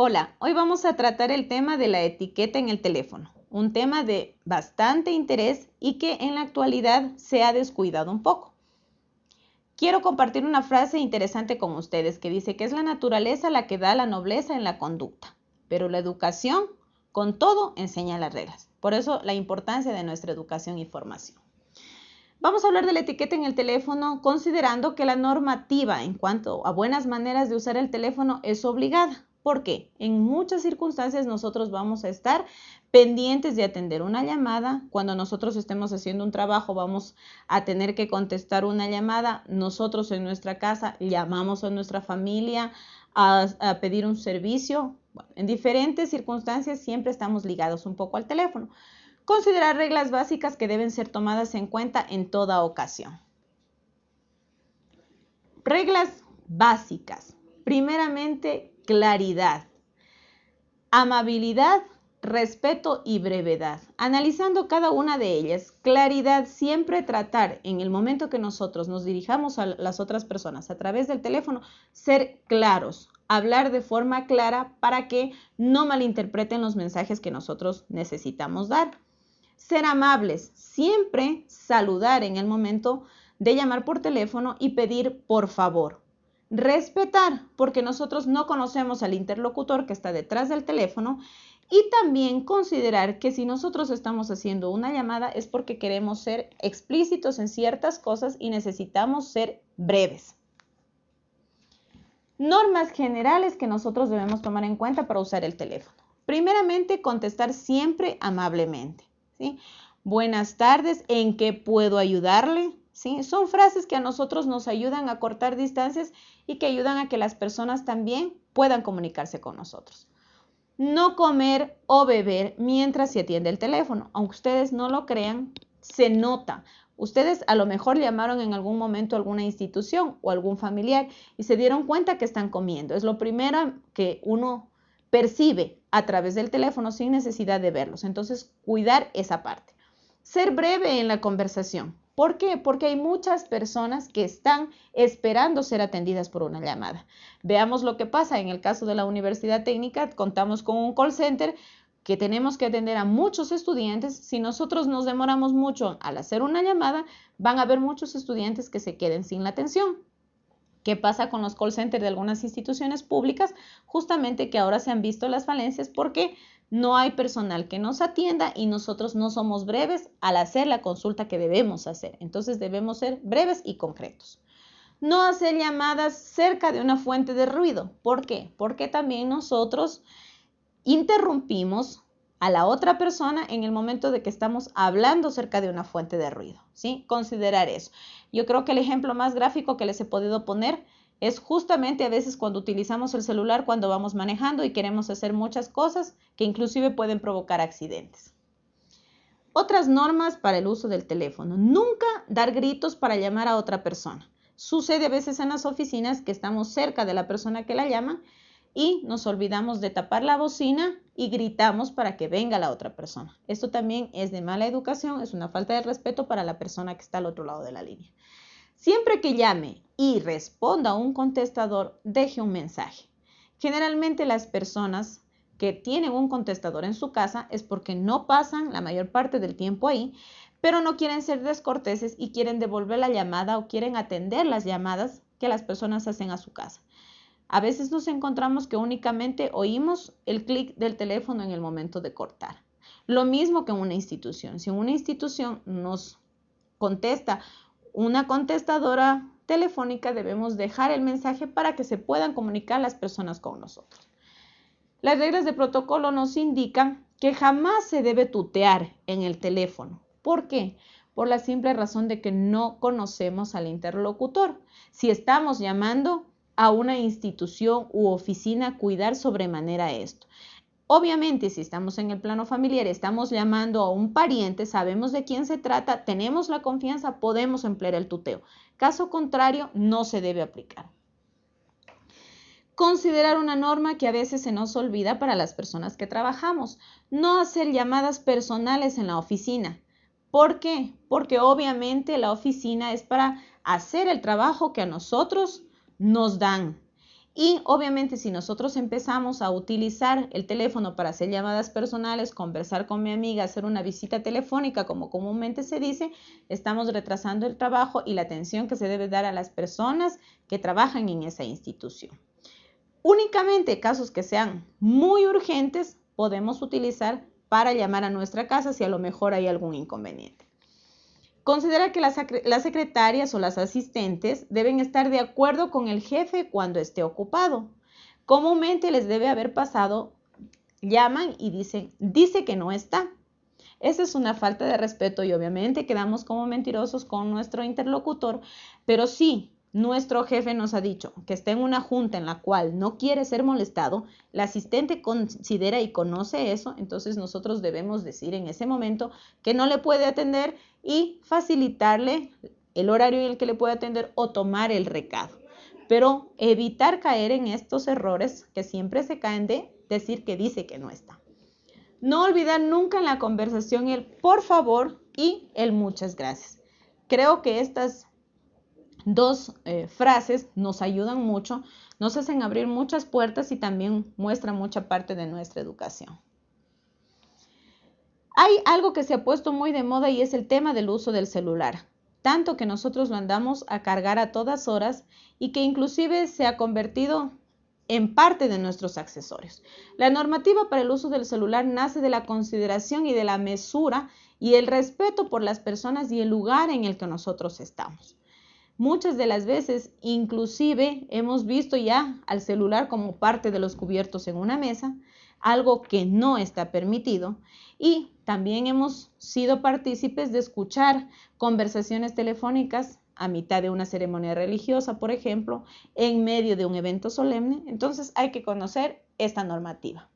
Hola, hoy vamos a tratar el tema de la etiqueta en el teléfono, un tema de bastante interés y que en la actualidad se ha descuidado un poco. Quiero compartir una frase interesante con ustedes que dice que es la naturaleza la que da la nobleza en la conducta, pero la educación con todo enseña las reglas. Por eso la importancia de nuestra educación y formación. Vamos a hablar de la etiqueta en el teléfono considerando que la normativa en cuanto a buenas maneras de usar el teléfono es obligada. Porque en muchas circunstancias nosotros vamos a estar pendientes de atender una llamada. Cuando nosotros estemos haciendo un trabajo vamos a tener que contestar una llamada. Nosotros en nuestra casa llamamos a nuestra familia a, pedir un servicio. En diferentes circunstancias siempre estamos ligados un poco al teléfono. Considerar reglas básicas que deben ser tomadas en cuenta en toda ocasión. Reglas básicas. Primeramente, claridad, amabilidad, respeto y brevedad. Analizando cada una de ellas, claridad, siempre tratar en el momento que nosotros nos dirijamos a las otras personas a través del teléfono, ser claros, hablar de forma clara para que no malinterpreten los mensajes que nosotros necesitamos dar. Ser amables, siempre saludar en el momento de llamar por teléfono y pedir por favor. Respetar, porque nosotros no conocemos al interlocutor que está detrás del teléfono. Y también considerar que si nosotros estamos haciendo una llamada es porque queremos ser explícitos en ciertas cosas y necesitamos ser breves. Normas generales que nosotros debemos tomar en cuenta para usar el teléfono. Primeramente, contestar siempre amablemente. Buenas tardes, ¿en qué puedo ayudarle? ¿Sí? Son frases que a nosotros nos ayudan a cortar distancias y que ayudan a que las personas también puedan comunicarse con nosotros. No comer o beber mientras se atiende el teléfono. Aunque ustedes no lo crean, se nota. Ustedes a lo mejor llamaron en algún momento a alguna institución o algún familiar y se dieron cuenta que están comiendo. Es lo primero que uno percibe a través del teléfono sin necesidad de verlos. Entonces, cuidar esa parte. Ser breve en la conversación. ¿Por qué? Porque hay muchas personas que están esperando ser atendidas por una llamada. Veamos lo que pasa en el caso de la Universidad Técnica. Contamos con un call center que tenemos que atender a muchos estudiantes. Si nosotros nos demoramos mucho al hacer una llamada, van a haber muchos estudiantes que se queden sin la atención. ¿Qué pasa con los call centers de algunas instituciones públicas? Justamente que ahora se han visto las falencias porque no hay personal que nos atienda y nosotros no somos breves al hacer la consulta que debemos hacer. Entonces debemos ser breves y concretos. No hacer llamadas cerca de una fuente de ruido. ¿Por qué? Porque también nosotros interrumpimos a la otra persona en el momento de que estamos hablando cerca de una fuente de ruido. ¿sí? Considerar eso. Yo creo que el ejemplo más gráfico que les he podido poner es justamente a veces cuando utilizamos el celular cuando vamos manejando y queremos hacer muchas cosas que inclusive pueden provocar accidentes. Otras normas para el uso del teléfono. Nunca dar gritos para llamar a otra persona. Sucede a veces en las oficinas que estamos cerca de la persona que la llama y nos olvidamos de tapar la bocina y gritamos para que venga la otra persona. Esto también es de mala educación, es una falta de respeto para la persona que está al otro lado de la línea. Siempre que llame y responda a un contestador, deje un mensaje. Generalmente las personas que tienen un contestador en su casa es porque no pasan la mayor parte del tiempo ahí, pero no quieren ser descorteses y quieren devolver la llamada o quieren atender las llamadas que las personas hacen a su casa. A veces nos encontramos que únicamente oímos el clic del teléfono en el momento de cortar. Lo mismo que en una institución. Si una institución nos contesta una contestadora telefónica debemos dejar el mensaje para que se puedan comunicar las personas con nosotros. Las reglas de protocolo nos indican que jamás se debe tutear en el teléfono. ¿Por qué? Por la simple razón de que no conocemos al interlocutor. Si estamos llamando a una institución u oficina, cuidar sobremanera esto. Obviamente, si estamos en el plano familiar, estamos llamando a un pariente, sabemos de quién se trata, tenemos la confianza, podemos emplear el tuteo. Caso contrario, no se debe aplicar. Considerar una norma que a veces se nos olvida para las personas que trabajamos. No hacer llamadas personales en la oficina. ¿Por qué? Porque obviamente la oficina es para hacer el trabajo que a nosotros nos dan Y obviamente si nosotros empezamos a utilizar el teléfono para hacer llamadas personales, conversar con mi amiga, hacer una visita telefónica, como comúnmente se dice, estamos retrasando el trabajo y la atención que se debe dar a las personas que trabajan en esa institución. Únicamente casos que sean muy urgentes podemos utilizar para llamar a nuestra casa si a lo mejor hay algún inconveniente. Considera que las, secretarias o las asistentes deben estar de acuerdo con el jefe cuando esté ocupado. Comúnmente les debe haber pasado, llaman y dicen, dice que no está. Esa es una falta de respeto y obviamente quedamos como mentirosos con nuestro interlocutor, pero sí, nuestro jefe nos ha dicho que está en una junta en la cual no quiere ser molestado, la asistente considera y conoce eso, entonces nosotros debemos decir en ese momento que no le puede atender y facilitarle el horario en el que le puede atender o tomar el recado. Pero evitar caer en estos errores que siempre se caen de decir que dice que no está. No olvidar nunca en la conversación el por favor y el muchas gracias. Creo que estas dos eh, frases nos ayudan mucho, nos hacen abrir muchas puertas y también muestran mucha parte de nuestra educación. Hay algo que se ha puesto muy de moda y es el tema del uso del celular, tanto que nosotros lo andamos a cargar a todas horas y que inclusive se ha convertido en parte de nuestros accesorios. La normativa para el uso del celular nace de la consideración y de la mesura y el respeto por las personas y el lugar en el que nosotros estamos. Muchas de las veces, inclusive, hemos visto ya al celular como parte de los cubiertos en una mesa, algo que no está permitido. Y también hemos sido partícipes de escuchar conversaciones telefónicas a mitad de una ceremonia religiosa, por ejemplo, en medio de un evento solemne. Entonces hay que conocer esta normativa.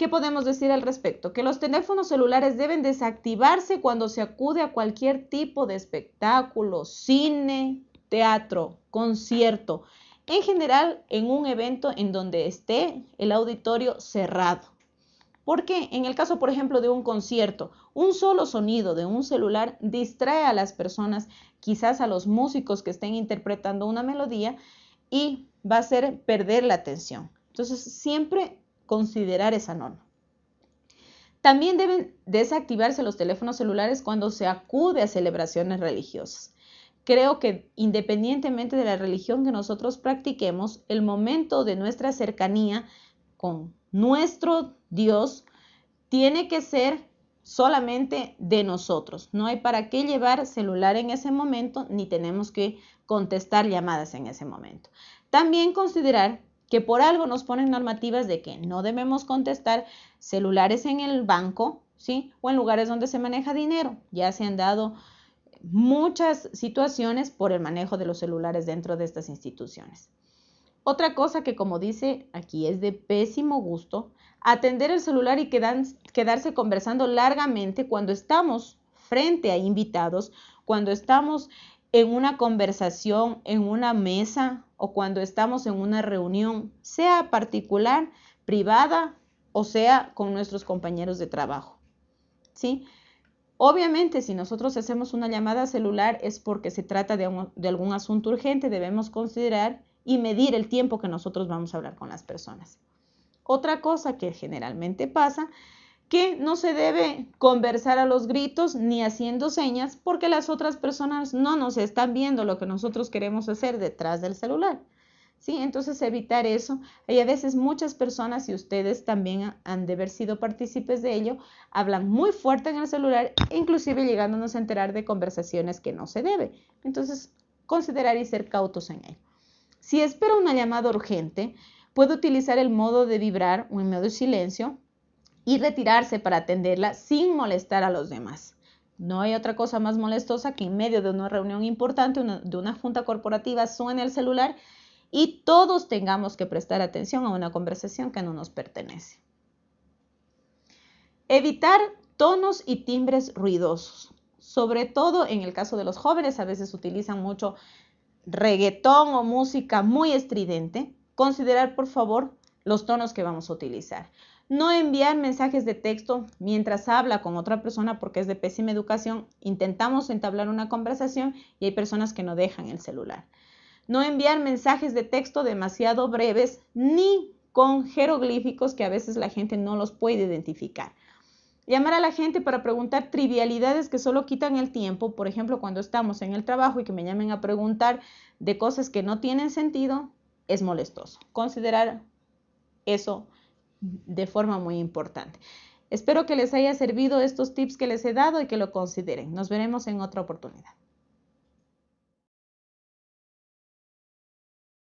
¿Qué podemos decir al respecto? Que los teléfonos celulares deben desactivarse cuando se acude a cualquier tipo de espectáculo, cine, teatro, concierto, en general en un evento en donde esté el auditorio cerrado. Porque en el caso, por ejemplo, de un concierto, un solo sonido de un celular distrae a las personas, quizás a los músicos que estén interpretando una melodía, y va a hacer perder la atención. Entonces, siempre considerar esa norma. También deben desactivarse los teléfonos celulares cuando se acude a celebraciones religiosas. Creo que independientemente de la religión que nosotros practiquemos, el momento de nuestra cercanía con nuestro Dios tiene que ser solamente de nosotros. No hay para qué llevar celular en ese momento ni tenemos que contestar llamadas en ese momento. También considerar que por algo nos ponen normativas de que no debemos contestar celulares en el banco, ¿sí? O en lugares donde se maneja dinero. Ya se han dado muchas situaciones por el manejo de los celulares dentro de estas instituciones. Otra cosa que como dice aquí es de pésimo gusto, atender el celular y quedarse conversando largamente cuando estamos frente a invitados, cuando estamos en una conversación, en una mesa o cuando estamos en una reunión, sea particular, privada o sea con nuestros compañeros de trabajo. ¿Sí? Obviamente, si nosotros hacemos una llamada celular es porque se trata de, de algún asunto urgente, debemos considerar y medir el tiempo que nosotros vamos a hablar con las personas. Otra cosa que generalmente pasa que no se debe conversar a los gritos ni haciendo señas porque las otras personas no nos están viendo lo que nosotros queremos hacer detrás del celular. ¿Sí? Entonces evitar eso. Hay a veces muchas personas, y ustedes también han de haber sido partícipes de ello, hablan muy fuerte en el celular, inclusive llegándonos a enterar de conversaciones que no se debe. Entonces, considerar y ser cautos en ello. Si espera una llamada urgente, puede utilizar el modo de vibrar o en modo de silencio y retirarse para atenderla sin molestar a los demás. No hay otra cosa más molestosa que en medio de una reunión importante, de una junta corporativa, suene el celular y todos tengamos que prestar atención a una conversación que no nos pertenece. Evitar tonos y timbres ruidosos. Sobre todo en el caso de los jóvenes, a veces utilizan mucho reggaetón o música muy estridente. Considerar, por favor, los tonos que vamos a utilizar. No enviar mensajes de texto mientras habla con otra persona porque es de pésima educación. Intentamos entablar una conversación y hay personas que no dejan el celular. No enviar mensajes de texto demasiado breves ni con jeroglíficos que a veces la gente no los puede identificar. Llamar a la gente para preguntar trivialidades que solo quitan el tiempo, por ejemplo, cuando estamos en el trabajo y que me llamen a preguntar de cosas que no tienen sentido, es molestoso. Considerar eso de forma muy importante. Espero que les haya servido estos tips que les he dado y que lo consideren. Nos veremos en otra oportunidad.